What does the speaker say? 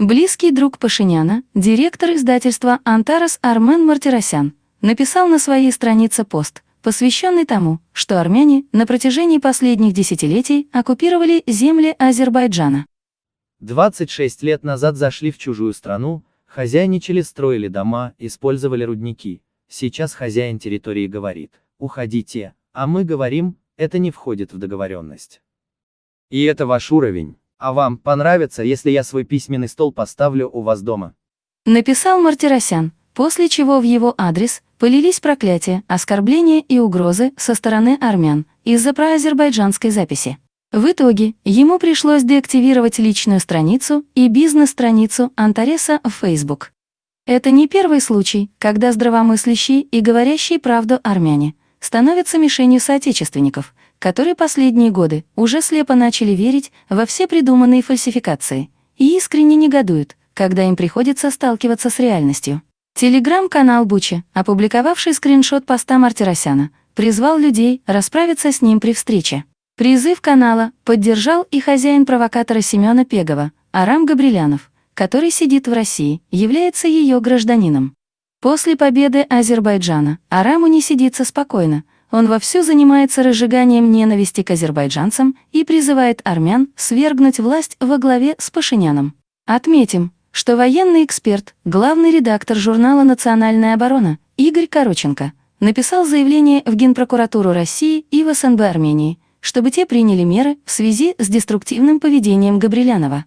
Близкий друг Пашиняна, директор издательства «Антарас» Армен Мартиросян, написал на своей странице пост, посвященный тому, что армяне на протяжении последних десятилетий оккупировали земли Азербайджана. 26 лет назад зашли в чужую страну, хозяйничали, строили дома, использовали рудники. Сейчас хозяин территории говорит, уходите, а мы говорим, это не входит в договоренность. И это ваш уровень. А вам понравится, если я свой письменный стол поставлю у вас дома? Написал Мартиросян, после чего в его адрес полились проклятия, оскорбления и угрозы со стороны армян из-за проазербайджанской записи. В итоге ему пришлось деактивировать личную страницу и бизнес-страницу Антареса в Facebook. Это не первый случай, когда здравомыслящие и говорящие правду армяне становятся мишенью соотечественников, которые последние годы уже слепо начали верить во все придуманные фальсификации и искренне негодуют, когда им приходится сталкиваться с реальностью. Телеграм-канал Буча, опубликовавший скриншот поста Мартиросяна, призвал людей расправиться с ним при встрече. Призыв канала поддержал и хозяин провокатора Семена Пегова, Арам Габрилянов, который сидит в России, является ее гражданином. После победы Азербайджана Араму не сидится спокойно, он вовсю занимается разжиганием ненависти к азербайджанцам и призывает армян свергнуть власть во главе с Пашиняном. Отметим, что военный эксперт, главный редактор журнала «Национальная оборона» Игорь Короченко написал заявление в Генпрокуратуру России и в СНБ Армении, чтобы те приняли меры в связи с деструктивным поведением Габрилянова.